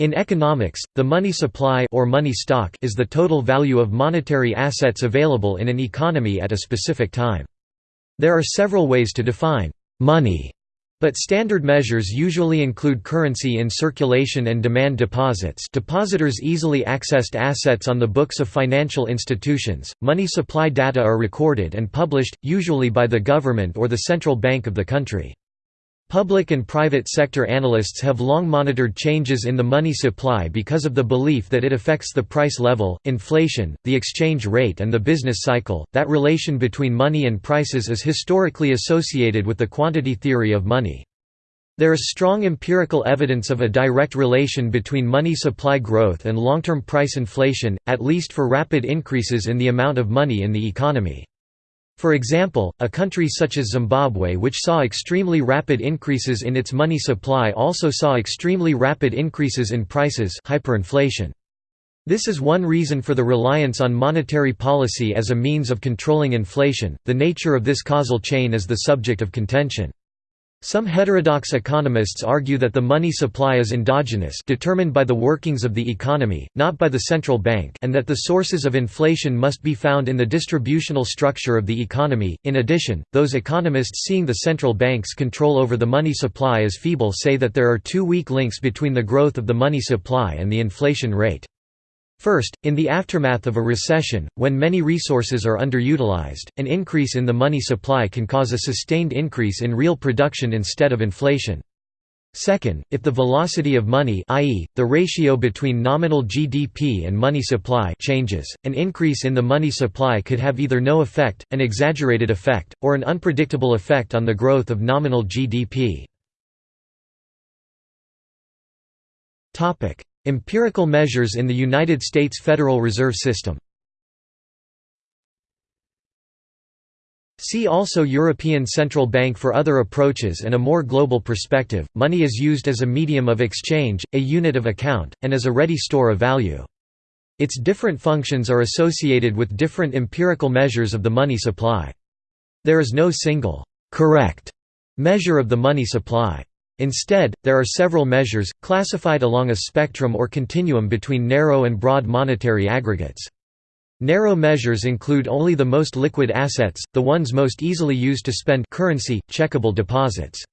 In economics, the money supply or money stock is the total value of monetary assets available in an economy at a specific time. There are several ways to define money, but standard measures usually include currency in circulation and demand deposits depositors' easily accessed assets on the books of financial institutions. Money supply data are recorded and published, usually by the government or the central bank of the country. Public and private sector analysts have long monitored changes in the money supply because of the belief that it affects the price level, inflation, the exchange rate, and the business cycle. That relation between money and prices is historically associated with the quantity theory of money. There is strong empirical evidence of a direct relation between money supply growth and long-term price inflation, at least for rapid increases in the amount of money in the economy. For example, a country such as Zimbabwe which saw extremely rapid increases in its money supply also saw extremely rapid increases in prices hyperinflation. This is one reason for the reliance on monetary policy as a means of controlling inflation. The nature of this causal chain is the subject of contention. Some heterodox economists argue that the money supply is endogenous determined by the workings of the economy, not by the central bank and that the sources of inflation must be found in the distributional structure of the economy. In addition, those economists seeing the central bank's control over the money supply as feeble say that there are two weak links between the growth of the money supply and the inflation rate. First, in the aftermath of a recession, when many resources are underutilized, an increase in the money supply can cause a sustained increase in real production instead of inflation. Second, if the velocity of money i.e., the ratio between nominal GDP and money supply changes, an increase in the money supply could have either no effect, an exaggerated effect, or an unpredictable effect on the growth of nominal GDP. Empirical measures in the United States Federal Reserve System See also European Central Bank for other approaches and a more global perspective. Money is used as a medium of exchange, a unit of account, and as a ready store of value. Its different functions are associated with different empirical measures of the money supply. There is no single, correct measure of the money supply. Instead, there are several measures, classified along a spectrum or continuum between narrow and broad monetary aggregates. Narrow measures include only the most liquid assets, the ones most easily used to spend currency, checkable deposits.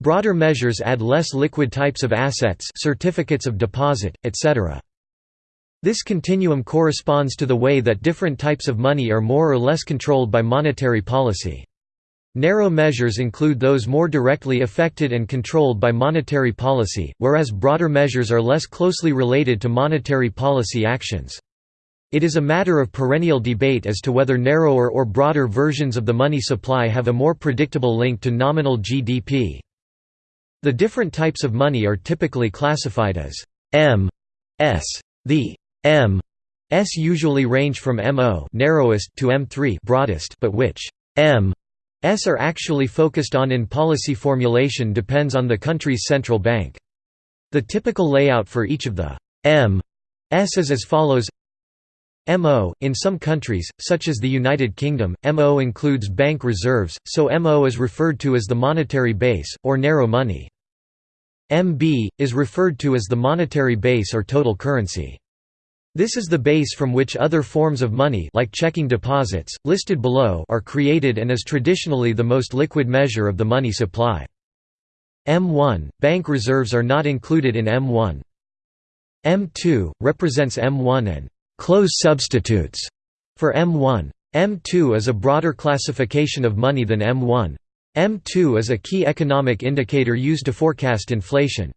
Broader measures add less liquid types of assets certificates of deposit, etc. This continuum corresponds to the way that different types of money are more or less controlled by monetary policy. Narrow measures include those more directly affected and controlled by monetary policy, whereas broader measures are less closely related to monetary policy actions. It is a matter of perennial debate as to whether narrower or broader versions of the money supply have a more predictable link to nominal GDP. The different types of money are typically classified as M. S. The M. S usually range from MO narrowest to M3 broadest but which M are actually focused on in policy formulation depends on the country's central bank. The typical layout for each of the M S is as follows MO In some countries, such as the United Kingdom, MO includes bank reserves, so MO is referred to as the monetary base, or narrow money. MB, is referred to as the monetary base or total currency. This is the base from which other forms of money like checking deposits, listed below are created and is traditionally the most liquid measure of the money supply. M1 – Bank reserves are not included in M1. M2 – represents M1 and «close substitutes» for M1. M2 is a broader classification of money than M1. M2 is a key economic indicator used to forecast inflation.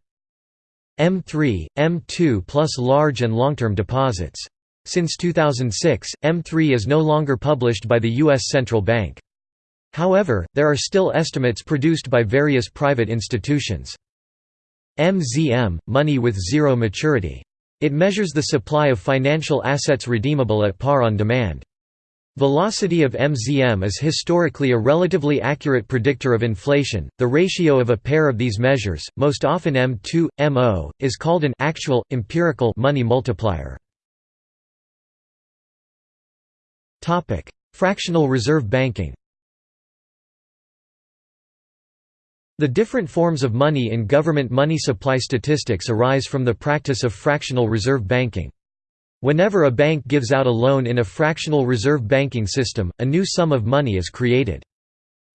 M3, M2 plus large and long-term deposits. Since 2006, M3 is no longer published by the U.S. Central Bank. However, there are still estimates produced by various private institutions. MZM – money with zero maturity. It measures the supply of financial assets redeemable at par on demand. Velocity of MZM is historically a relatively accurate predictor of inflation. The ratio of a pair of these measures, most often M2 MO, is called an actual empirical money multiplier. Topic: Fractional reserve banking. The different forms of money in government money supply statistics arise from the practice of fractional reserve banking. Whenever a bank gives out a loan in a fractional reserve banking system, a new sum of money is created.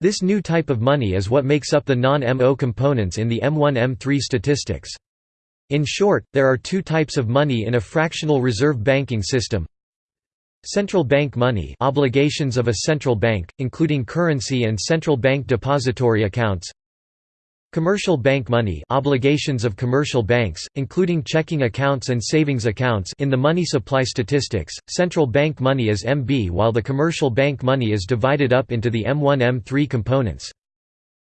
This new type of money is what makes up the non-MO components in the M1-M3 statistics. In short, there are two types of money in a fractional reserve banking system. Central bank money obligations of a central bank, including currency and central bank depository accounts Commercial bank money obligations of commercial banks, including checking accounts and savings accounts in the money supply statistics, central bank money is MB while the commercial bank money is divided up into the M1-M3 components.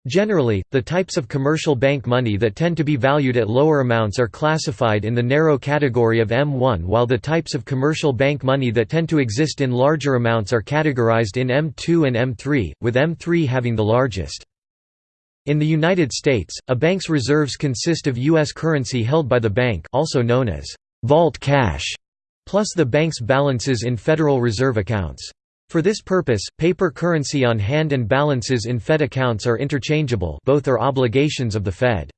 Generally, the types of commercial bank money that tend to be valued at lower amounts are classified in the narrow category of M1 while the types of commercial bank money that tend to exist in larger amounts are categorized in M2 and M3, with M3 having the largest. In the United States, a bank's reserves consist of U.S. currency held by the bank also known as vault cash, plus the bank's balances in Federal Reserve accounts. For this purpose, paper currency on hand and balances in Fed accounts are interchangeable both are obligations of the Fed.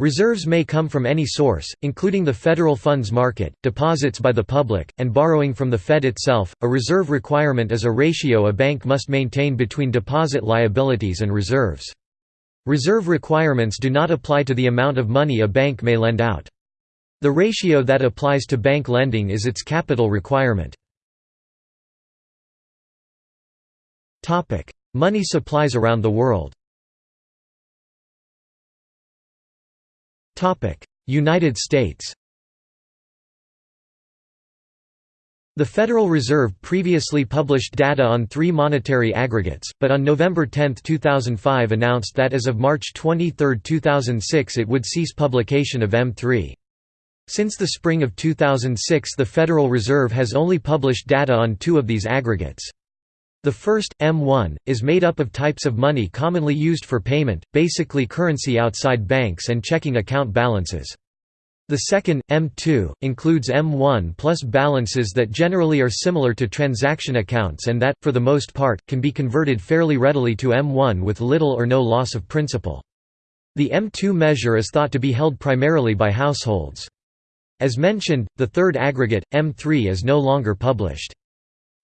Reserves may come from any source, including the federal funds market, deposits by the public, and borrowing from the Fed itself. A reserve requirement is a ratio a bank must maintain between deposit liabilities and reserves. Reserve requirements do not apply to the amount of money a bank may lend out. The ratio that applies to bank lending is its capital requirement. Money supplies around the world United States The Federal Reserve previously published data on three monetary aggregates, but on November 10, 2005 announced that as of March 23, 2006 it would cease publication of M3. Since the spring of 2006 the Federal Reserve has only published data on two of these aggregates. The first, M1, is made up of types of money commonly used for payment, basically currency outside banks and checking account balances. The second, M2, includes M1 plus balances that generally are similar to transaction accounts and that, for the most part, can be converted fairly readily to M1 with little or no loss of principal. The M2 measure is thought to be held primarily by households. As mentioned, the third aggregate, M3 is no longer published.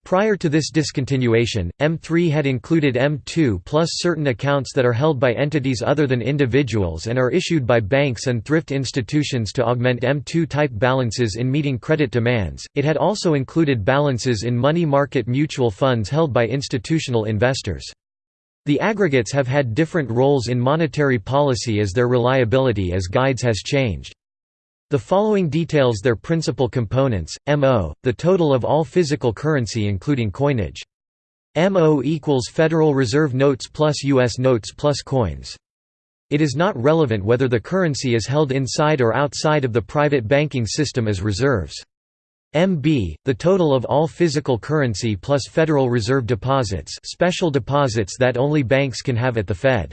Prior to this discontinuation, M3 had included M2 plus certain accounts that are held by entities other than individuals and are issued by banks and thrift institutions to augment M2 type balances in meeting credit demands. It had also included balances in money market mutual funds held by institutional investors. The aggregates have had different roles in monetary policy as their reliability as guides has changed. The following details their principal components, MO, the total of all physical currency including coinage. MO equals Federal Reserve notes plus U.S. notes plus coins. It is not relevant whether the currency is held inside or outside of the private banking system as reserves. MB, the total of all physical currency plus Federal Reserve deposits special deposits that only banks can have at the Fed.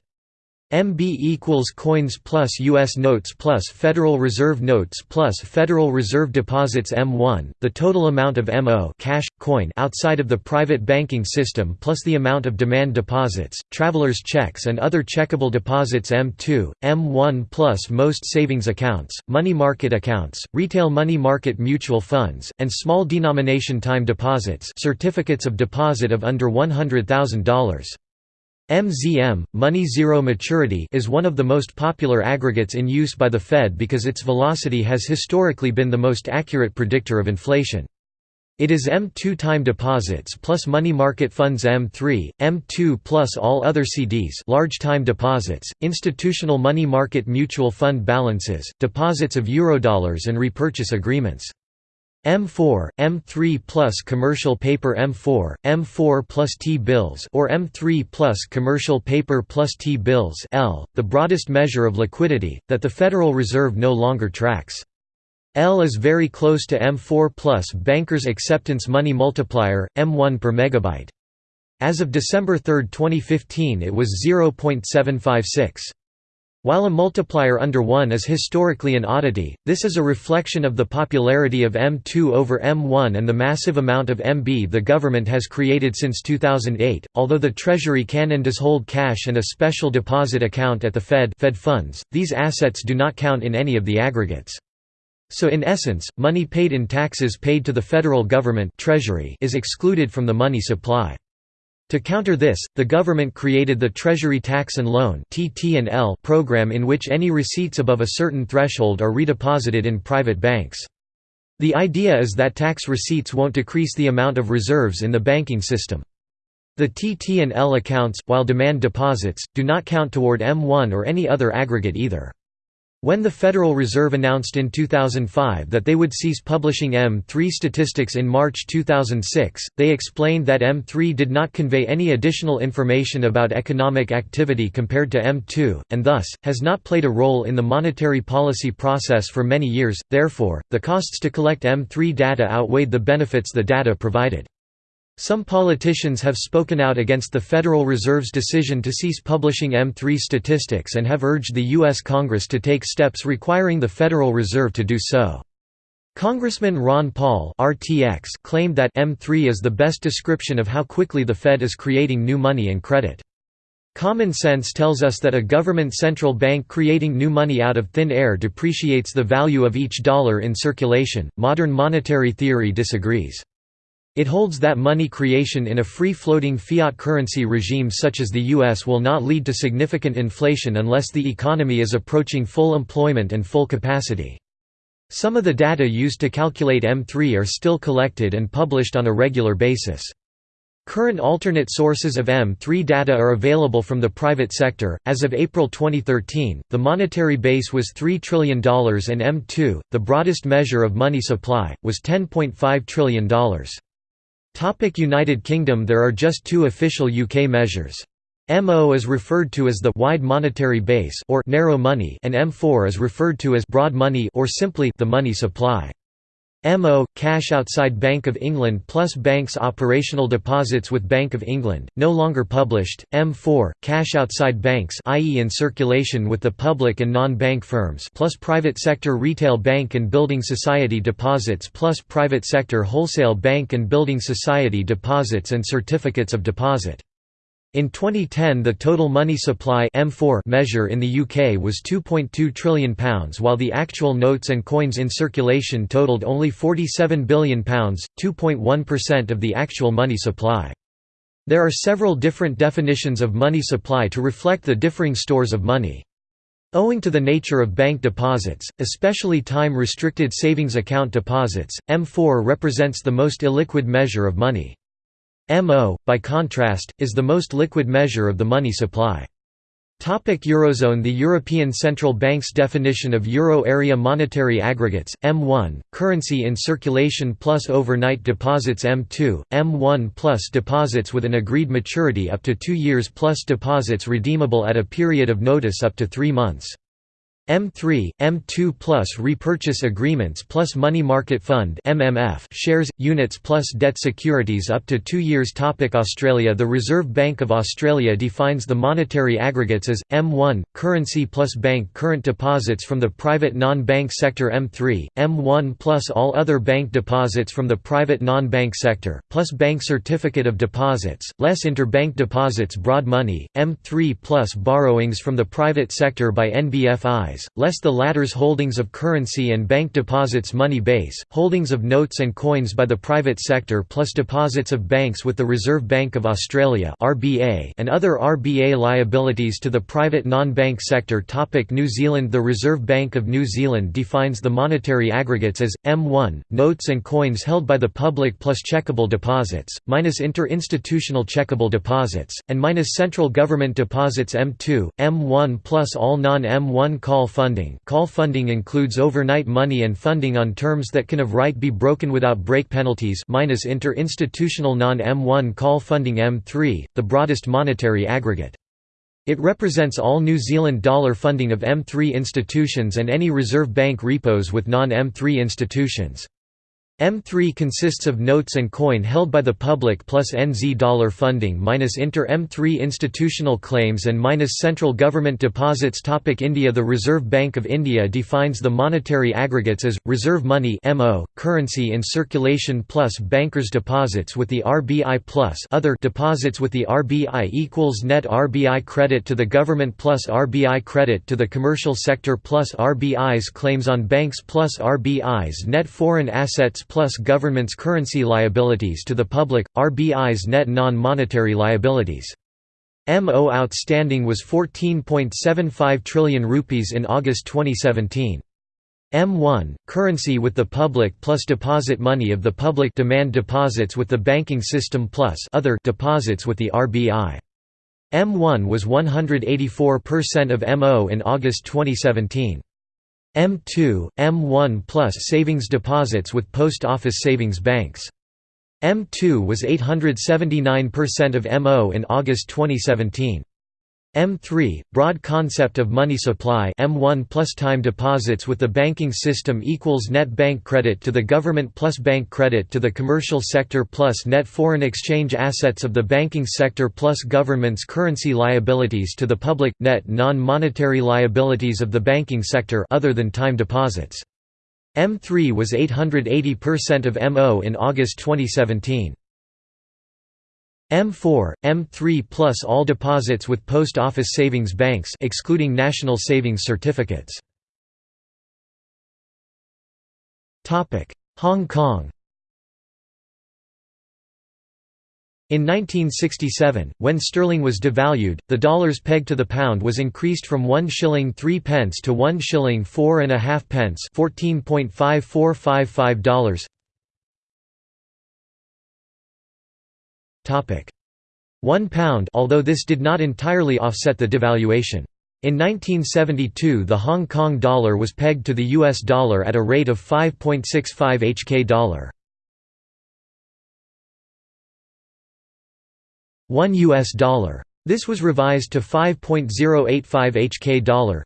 MB equals coins plus U.S. notes plus Federal Reserve notes plus Federal Reserve deposits M1, the total amount of MO cash, coin outside of the private banking system plus the amount of demand deposits, traveler's checks and other checkable deposits M2, M1 plus most savings accounts, money market accounts, retail money market mutual funds, and small denomination time deposits certificates of deposit of under $100,000. MZM, money zero maturity is one of the most popular aggregates in use by the Fed because its velocity has historically been the most accurate predictor of inflation. It is M2 time deposits plus money market funds M3, M2 plus all other CDs large time deposits, institutional money market mutual fund balances, deposits of Eurodollars and repurchase agreements. M4, M3 plus commercial paper M4, M4 plus T-bills or M3 plus commercial paper plus T-bills L, the broadest measure of liquidity, that the Federal Reserve no longer tracks. L is very close to M4 plus Bankers Acceptance Money Multiplier, M1 per megabyte. As of December 3, 2015 it was 0.756. While a multiplier under 1 is historically an oddity, this is a reflection of the popularity of M2 over M1 and the massive amount of MB the government has created since 2008. Although the Treasury can and does hold cash and a special deposit account at the Fed, Fed funds, these assets do not count in any of the aggregates. So in essence, money paid in taxes paid to the federal government Treasury is excluded from the money supply. To counter this, the government created the Treasury Tax and Loan program in which any receipts above a certain threshold are redeposited in private banks. The idea is that tax receipts won't decrease the amount of reserves in the banking system. The TT&L accounts, while demand deposits, do not count toward M1 or any other aggregate either. When the Federal Reserve announced in 2005 that they would cease publishing M3 statistics in March 2006, they explained that M3 did not convey any additional information about economic activity compared to M2, and thus, has not played a role in the monetary policy process for many years, therefore, the costs to collect M3 data outweighed the benefits the data provided. Some politicians have spoken out against the Federal Reserve's decision to cease publishing M3 statistics and have urged the U.S. Congress to take steps requiring the Federal Reserve to do so. Congressman Ron Paul RTX claimed that M3 is the best description of how quickly the Fed is creating new money and credit. Common sense tells us that a government central bank creating new money out of thin air depreciates the value of each dollar in circulation. Modern monetary theory disagrees. It holds that money creation in a free-floating fiat currency regime such as the US will not lead to significant inflation unless the economy is approaching full employment and full capacity. Some of the data used to calculate M3 are still collected and published on a regular basis. Current alternate sources of M3 data are available from the private sector. As of April 2013, the monetary base was $3 trillion and M2, the broadest measure of money supply, was $10.5 trillion. Topic United Kingdom There are just two official UK measures. MO is referred to as the wide monetary base or narrow money and M4 is referred to as broad money or simply the money supply. MO – Cash outside Bank of England plus banks operational deposits with Bank of England, no longer published, M4 – Cash outside banks i.e. in circulation with the public and non-bank firms plus private sector retail bank and building society deposits plus private sector wholesale bank and building society deposits and certificates of deposit. In 2010 the total money supply M4 measure in the UK was £2.2 trillion while the actual notes and coins in circulation totaled only £47 billion, 2.1% of the actual money supply. There are several different definitions of money supply to reflect the differing stores of money. Owing to the nature of bank deposits, especially time-restricted savings account deposits, M4 represents the most illiquid measure of money. MO, by contrast, is the most liquid measure of the money supply. Topic Eurozone The European Central Bank's definition of euro area monetary aggregates, M1, currency in circulation plus overnight deposits M2, M1 plus deposits with an agreed maturity up to two years plus deposits redeemable at a period of notice up to three months. M3, M2 plus repurchase agreements plus money market fund MMF shares, units plus debt securities up to two years Topic Australia The Reserve Bank of Australia defines the monetary aggregates as, M1, currency plus bank current deposits from the private non-bank sector M3, M1 plus all other bank deposits from the private non-bank sector, plus bank certificate of deposits, less interbank deposits broad money, M3 plus borrowings from the private sector by NBFI less the latter's holdings of currency and bank deposits money base, holdings of notes and coins by the private sector plus deposits of banks with the Reserve Bank of Australia and other RBA liabilities to the private non-bank sector Topic New Zealand The Reserve Bank of New Zealand defines the monetary aggregates as, M1, notes and coins held by the public plus checkable deposits, minus inter-institutional checkable deposits, and minus central government deposits M2, M1 plus all non-M1 call call funding call funding includes overnight money and funding on terms that can of right be broken without break penalties minus inter-institutional non-M1 call funding M3, the broadest monetary aggregate. It represents all New Zealand dollar funding of M3 institutions and any Reserve Bank repos with non-M3 institutions. M3 consists of notes and coin held by the public plus NZ dollar funding minus inter M3 institutional claims and minus central government deposits. Topic India. The Reserve Bank of India defines the monetary aggregates as, reserve money MO, currency in circulation plus bankers' deposits with the RBI plus other deposits with the RBI equals net RBI credit to the government plus RBI credit to the commercial sector plus RBI's claims on banks plus RBI's net foreign assets plus government's currency liabilities to the public, RBI's net non-monetary liabilities. MO outstanding was 14.75 trillion rupees in August 2017. M1 currency with the public plus deposit money of the public demand deposits with the banking system plus other deposits with the RBI. M1 was 184% of MO in August 2017. M2, M1 plus savings deposits with post office savings banks. M2 was 879% of MO in August 2017. M3 broad concept of money supply M1 plus time deposits with the banking system equals net bank credit to the government plus bank credit to the commercial sector plus net foreign exchange assets of the banking sector plus government's currency liabilities to the public net non-monetary liabilities of the banking sector other than time deposits. M3 was 880% of MO in August 2017 M4, M3 plus all deposits with post office savings banks excluding national savings certificates. Hong Kong In 1967, when sterling was devalued, the dollar's peg to the pound was increased from 1 shilling 3 pence to 1 shilling 4 and a half pence $14.5455 one pound although this did not entirely offset the devaluation. In 1972 the Hong Kong dollar was pegged to the US dollar at a rate of 5.65 HK dollar. 1 US dollar. This was revised to 5.085 HK dollar.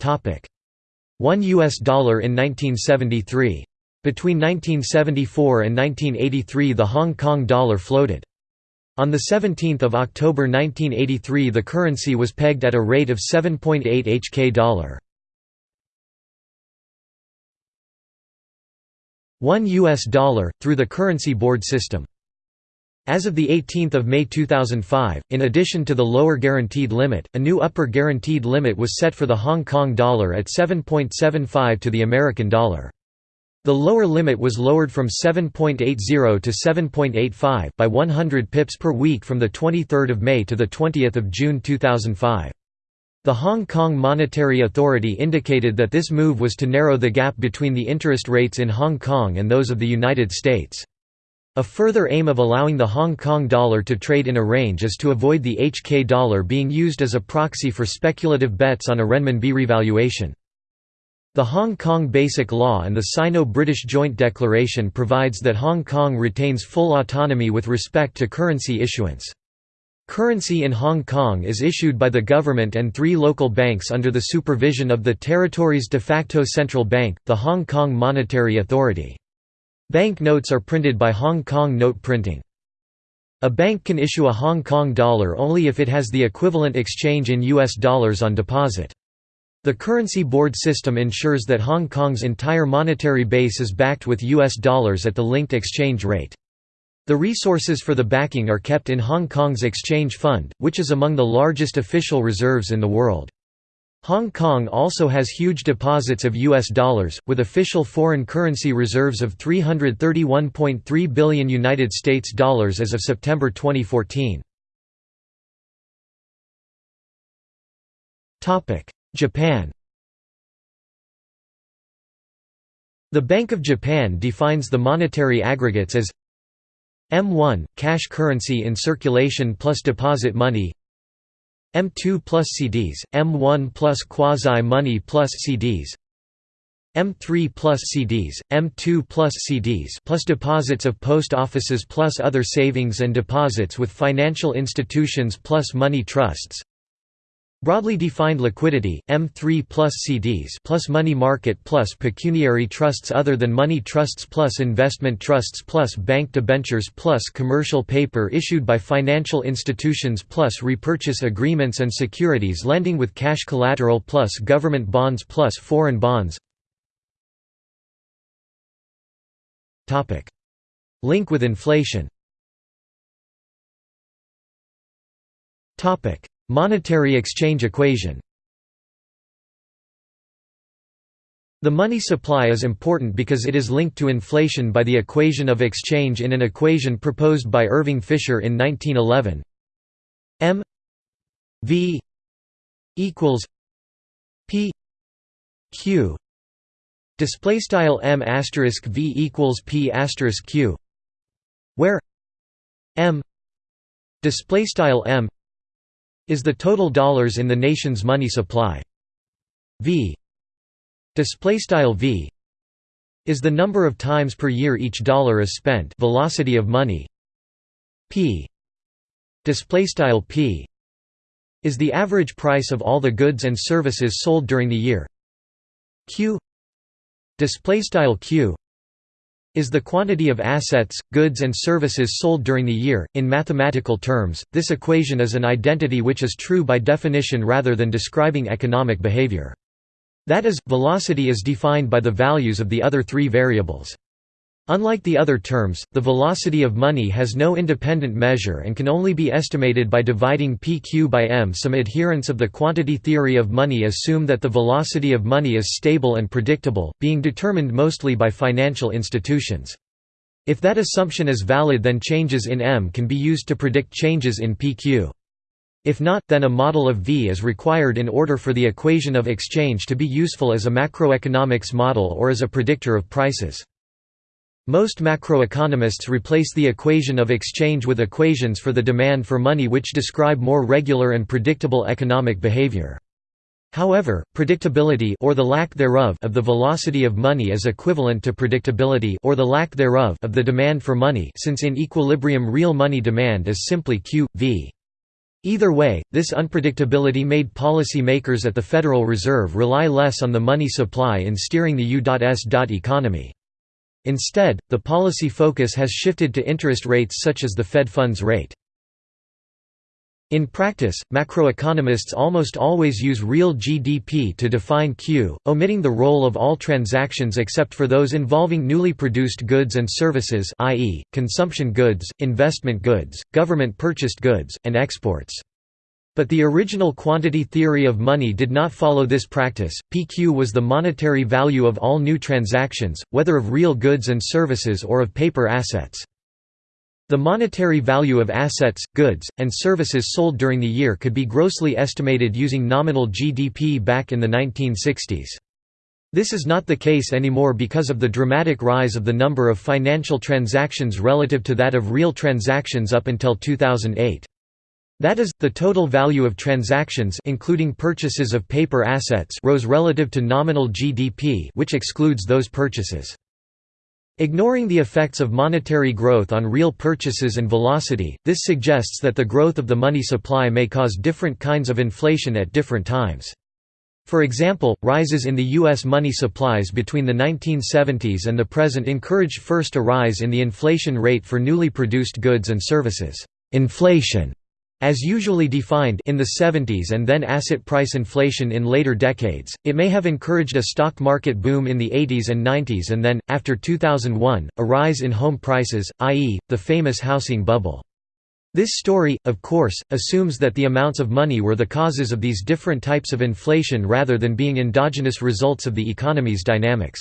Topic: 1 US dollar in 1973. Between 1974 and 1983 the Hong Kong dollar floated. On 17 October 1983 the currency was pegged at a rate of 7.8 HK dollar. 1 US dollar, through the currency board system. As of 18 May 2005, in addition to the lower guaranteed limit, a new upper guaranteed limit was set for the Hong Kong dollar at 7.75 to the American dollar. The lower limit was lowered from 7.80 to 7.85 by 100 pips per week from 23 May to 20 June 2005. The Hong Kong Monetary Authority indicated that this move was to narrow the gap between the interest rates in Hong Kong and those of the United States. A further aim of allowing the Hong Kong dollar to trade in a range is to avoid the HK dollar being used as a proxy for speculative bets on a renminbi revaluation. The Hong Kong Basic Law and the Sino-British Joint Declaration provides that Hong Kong retains full autonomy with respect to currency issuance. Currency in Hong Kong is issued by the government and three local banks under the supervision of the territory's de facto central bank, the Hong Kong Monetary Authority. Bank notes are printed by Hong Kong Note Printing. A bank can issue a Hong Kong dollar only if it has the equivalent exchange in US dollars on deposit. The currency board system ensures that Hong Kong's entire monetary base is backed with US dollars at the linked exchange rate. The resources for the backing are kept in Hong Kong's exchange fund, which is among the largest official reserves in the world. Hong Kong also has huge deposits of US dollars, with official foreign currency reserves of 331.3 billion United States dollars as of September 2014. Japan. The Bank of Japan defines the monetary aggregates as M1 – cash currency in circulation plus deposit money M2 plus CDs, M1 plus quasi-money plus CDs M3 plus CDs, M2 plus CDs plus deposits of post offices plus other savings and deposits with financial institutions plus money trusts Broadly defined liquidity, M3 plus CDs plus money market plus pecuniary trusts other than money trusts plus investment trusts plus bank debentures plus commercial paper issued by financial institutions plus repurchase agreements and securities lending with cash collateral plus government bonds plus foreign bonds. Link with inflation Monetary exchange equation. The money supply is important because it is linked to inflation by the equation of exchange in an equation proposed by Irving Fisher in 1911 M V equals P Q. Display style M asterisk V equals P asterisk Q where M display style M is the total dollars in the nation's money supply. V. Display style v is the number of times per year each dollar is spent. Velocity of money. P. Display style p is the average price of all the goods and services sold during the year. Q. Display style q is the quantity of assets, goods and services sold during the year. In mathematical terms, this equation is an identity which is true by definition rather than describing economic behavior. That is, velocity is defined by the values of the other three variables. Unlike the other terms, the velocity of money has no independent measure and can only be estimated by dividing pq by m. Some adherents of the quantity theory of money assume that the velocity of money is stable and predictable, being determined mostly by financial institutions. If that assumption is valid then changes in m can be used to predict changes in pq. If not, then a model of V is required in order for the equation of exchange to be useful as a macroeconomics model or as a predictor of prices. Most macroeconomists replace the equation of exchange with equations for the demand for money which describe more regular and predictable economic behavior. However, predictability or the lack thereof of the velocity of money is equivalent to predictability or the lack thereof of the demand for money since in equilibrium real money demand is simply q v. Either way, this unpredictability made policy makers at the Federal Reserve rely less on the money supply in steering the U.S. economy. Instead, the policy focus has shifted to interest rates such as the Fed funds rate. In practice, macroeconomists almost always use real GDP to define Q, omitting the role of all transactions except for those involving newly produced goods and services i.e., consumption goods, investment goods, government-purchased goods, and exports. But the original quantity theory of money did not follow this practice. PQ was the monetary value of all new transactions, whether of real goods and services or of paper assets. The monetary value of assets, goods, and services sold during the year could be grossly estimated using nominal GDP back in the 1960s. This is not the case anymore because of the dramatic rise of the number of financial transactions relative to that of real transactions up until 2008. That is, the total value of transactions including purchases of paper assets rose relative to nominal GDP which excludes those purchases. Ignoring the effects of monetary growth on real purchases and velocity, this suggests that the growth of the money supply may cause different kinds of inflation at different times. For example, rises in the U.S. money supplies between the 1970s and the present encouraged first a rise in the inflation rate for newly produced goods and services. Inflation as usually defined in the 70s and then asset price inflation in later decades, it may have encouraged a stock market boom in the 80s and 90s and then, after 2001, a rise in home prices, i.e., the famous housing bubble. This story, of course, assumes that the amounts of money were the causes of these different types of inflation rather than being endogenous results of the economy's dynamics.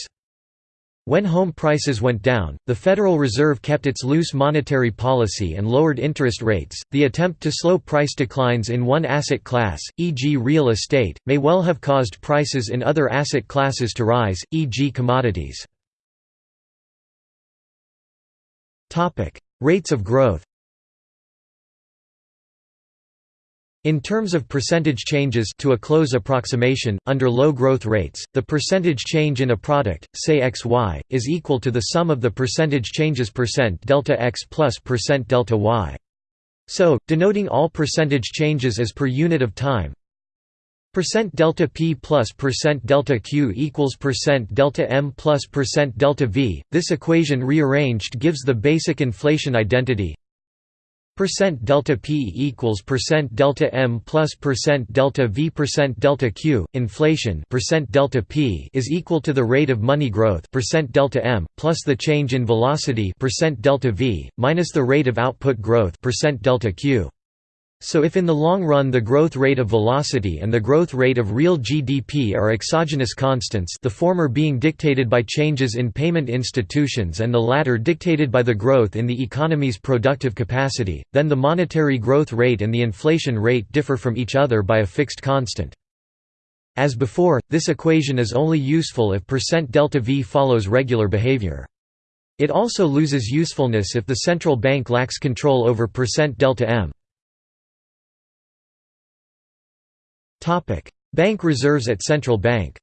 When home prices went down, the Federal Reserve kept its loose monetary policy and lowered interest rates. The attempt to slow price declines in one asset class, e.g., real estate, may well have caused prices in other asset classes to rise, e.g., commodities. Topic: Rates of growth. In terms of percentage changes to a close approximation, under low growth rates, the percentage change in a product, say xy, is equal to the sum of the percentage changes percent delta x plus percent delta y. So, denoting all percentage changes as per unit of time Percent delta P plus percent delta Q equals percent delta M plus percent delta V. This equation rearranged gives the basic inflation identity. Percent delta P equals percent delta M plus percent delta V percent delta Q. Inflation percent delta P is equal to the rate of money growth percent delta M plus the change in velocity percent delta V minus the rate of output growth percent delta Q. So if in the long run the growth rate of velocity and the growth rate of real GDP are exogenous constants the former being dictated by changes in payment institutions and the latter dictated by the growth in the economy's productive capacity, then the monetary growth rate and the inflation rate differ from each other by a fixed constant. As before, this equation is only useful if percent delta V follows regular behavior. It also loses usefulness if the central bank lacks control over percent delta M. Bank reserves at central bank.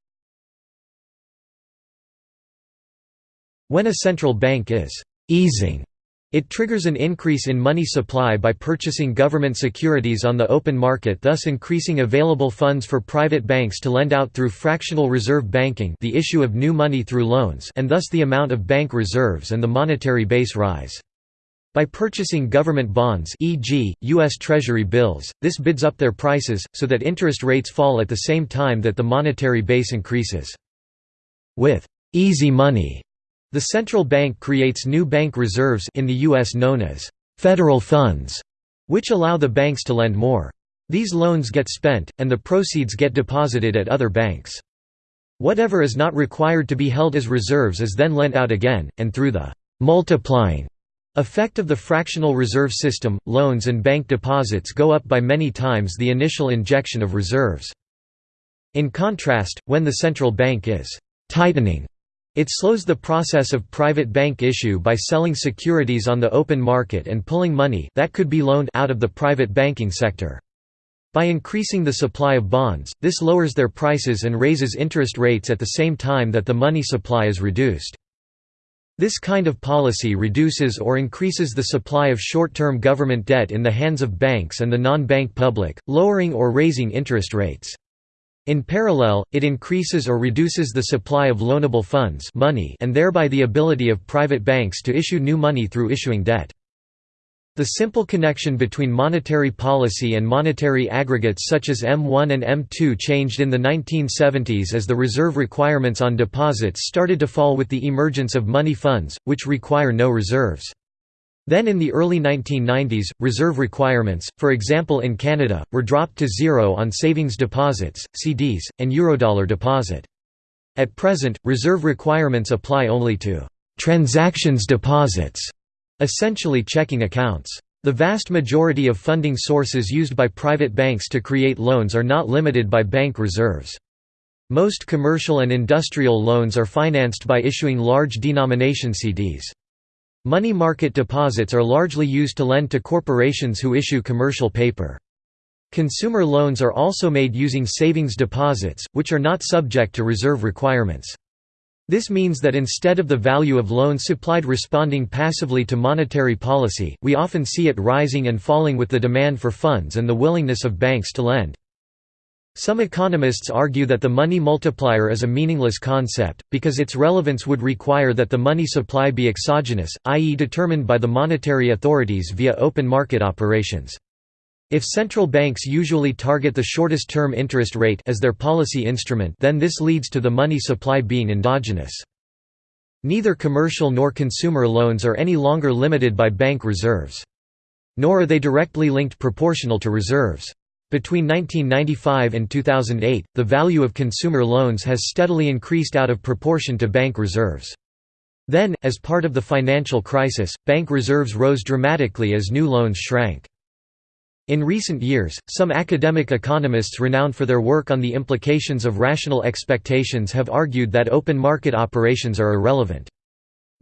When a central bank is easing, it triggers an increase in money supply by purchasing government securities on the open market thus increasing available funds for private banks to lend out through fractional reserve banking the issue of new money through loans and thus the amount of bank reserves and the monetary base rise. By purchasing government bonds e.g., U.S. Treasury bills, this bids up their prices, so that interest rates fall at the same time that the monetary base increases. With «easy money», the central bank creates new bank reserves in the U.S. known as «federal funds», which allow the banks to lend more. These loans get spent, and the proceeds get deposited at other banks. Whatever is not required to be held as reserves is then lent out again, and through the «multiplying» Effect of the fractional reserve system, loans and bank deposits go up by many times the initial injection of reserves. In contrast, when the central bank is «tightening», it slows the process of private bank issue by selling securities on the open market and pulling money that could be loaned out of the private banking sector. By increasing the supply of bonds, this lowers their prices and raises interest rates at the same time that the money supply is reduced. This kind of policy reduces or increases the supply of short-term government debt in the hands of banks and the non-bank public, lowering or raising interest rates. In parallel, it increases or reduces the supply of loanable funds money and thereby the ability of private banks to issue new money through issuing debt. The simple connection between monetary policy and monetary aggregates such as M1 and M2 changed in the 1970s as the reserve requirements on deposits started to fall with the emergence of money funds, which require no reserves. Then in the early 1990s, reserve requirements, for example in Canada, were dropped to zero on savings deposits, CDs, and Eurodollar deposit. At present, reserve requirements apply only to «transactions deposits» essentially checking accounts. The vast majority of funding sources used by private banks to create loans are not limited by bank reserves. Most commercial and industrial loans are financed by issuing large denomination CDs. Money market deposits are largely used to lend to corporations who issue commercial paper. Consumer loans are also made using savings deposits, which are not subject to reserve requirements. This means that instead of the value of loans supplied responding passively to monetary policy, we often see it rising and falling with the demand for funds and the willingness of banks to lend. Some economists argue that the money multiplier is a meaningless concept, because its relevance would require that the money supply be exogenous, i.e. determined by the monetary authorities via open market operations. If central banks usually target the shortest term interest rate as their policy instrument then this leads to the money supply being endogenous. Neither commercial nor consumer loans are any longer limited by bank reserves. Nor are they directly linked proportional to reserves. Between 1995 and 2008, the value of consumer loans has steadily increased out of proportion to bank reserves. Then, as part of the financial crisis, bank reserves rose dramatically as new loans shrank. In recent years, some academic economists renowned for their work on the implications of rational expectations have argued that open market operations are irrelevant.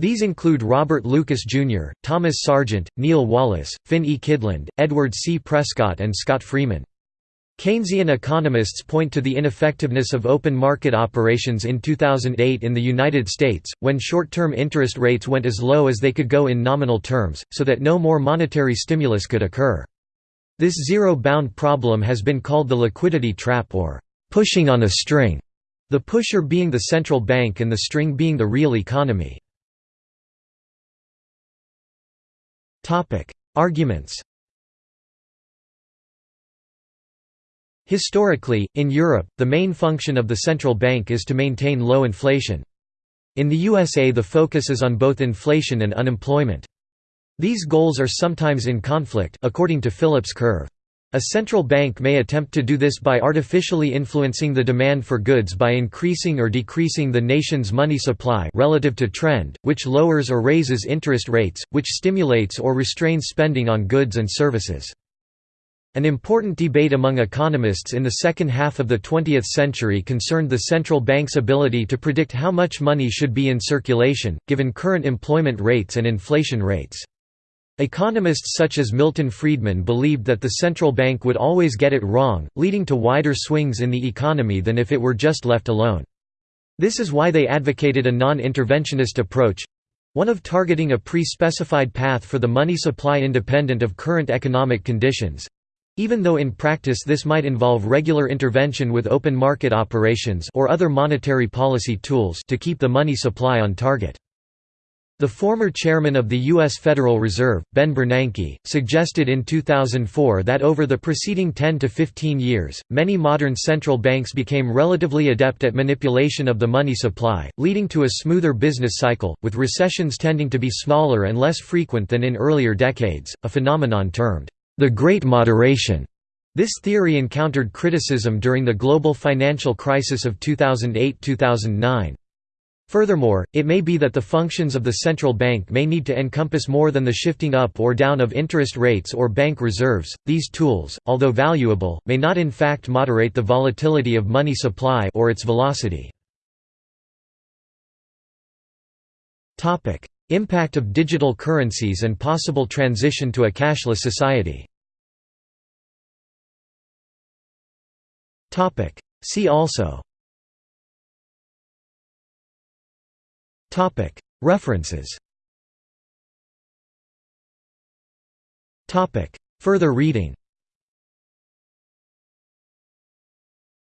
These include Robert Lucas Jr., Thomas Sargent, Neil Wallace, Finn E. Kydland, Edward C. Prescott and Scott Freeman. Keynesian economists point to the ineffectiveness of open market operations in 2008 in the United States, when short-term interest rates went as low as they could go in nominal terms, so that no more monetary stimulus could occur. This zero-bound problem has been called the liquidity trap or pushing on a string, the pusher being the central bank and the string being the real economy. Arguments Historically, in Europe, the main function of the central bank is to maintain low inflation. In the USA the focus is on both inflation and unemployment. These goals are sometimes in conflict according to Phillips curve. A central bank may attempt to do this by artificially influencing the demand for goods by increasing or decreasing the nation's money supply relative to trend, which lowers or raises interest rates, which stimulates or restrains spending on goods and services. An important debate among economists in the second half of the 20th century concerned the central bank's ability to predict how much money should be in circulation, given current employment rates and inflation rates. Economists such as Milton Friedman believed that the central bank would always get it wrong, leading to wider swings in the economy than if it were just left alone. This is why they advocated a non-interventionist approach—one of targeting a pre-specified path for the money supply independent of current economic conditions, even though in practice this might involve regular intervention with open market operations or other monetary policy tools to keep the money supply on target. The former chairman of the U.S. Federal Reserve, Ben Bernanke, suggested in 2004 that over the preceding 10 to 15 years, many modern central banks became relatively adept at manipulation of the money supply, leading to a smoother business cycle, with recessions tending to be smaller and less frequent than in earlier decades, a phenomenon termed the Great Moderation. This theory encountered criticism during the global financial crisis of 2008–2009. Furthermore, it may be that the functions of the central bank may need to encompass more than the shifting up or down of interest rates or bank reserves. These tools, although valuable, may not in fact moderate the volatility of money supply or its velocity. Topic: Impact of digital currencies and possible transition to a cashless society Topic: See also References. Further reading.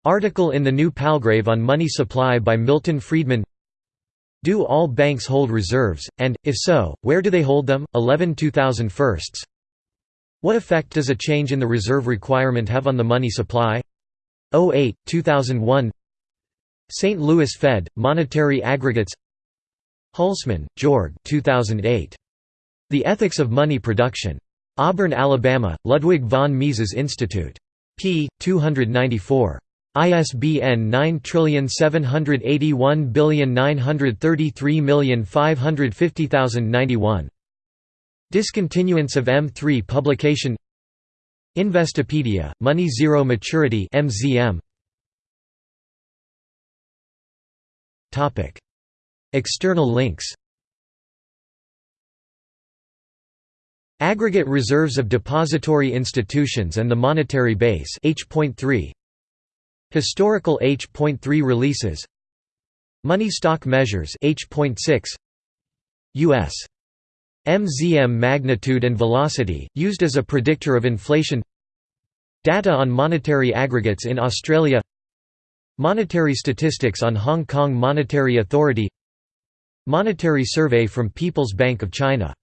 Article in the New Palgrave on money supply by Milton Friedman. Do all banks hold reserves, and, if so, where do they hold them? 11 2001 What effect does a change in the reserve requirement have on the money supply? 08, 2001 St. Louis Fed, Monetary Aggregates Hülsmann, Georg 2008. The Ethics of Money Production. Auburn, Alabama, Ludwig von Mises Institute. p. 294. ISBN 9781933550091. Discontinuance of M3 publication Investopedia, Money Zero Maturity MZM. External links. Aggregate reserves of depository institutions and the monetary base H.3 Historical H.3 releases. Money stock measures H.6 US MZM magnitude and velocity, used as a predictor of inflation. Data on monetary aggregates in Australia. Monetary statistics on Hong Kong Monetary Authority Monetary survey from People's Bank of China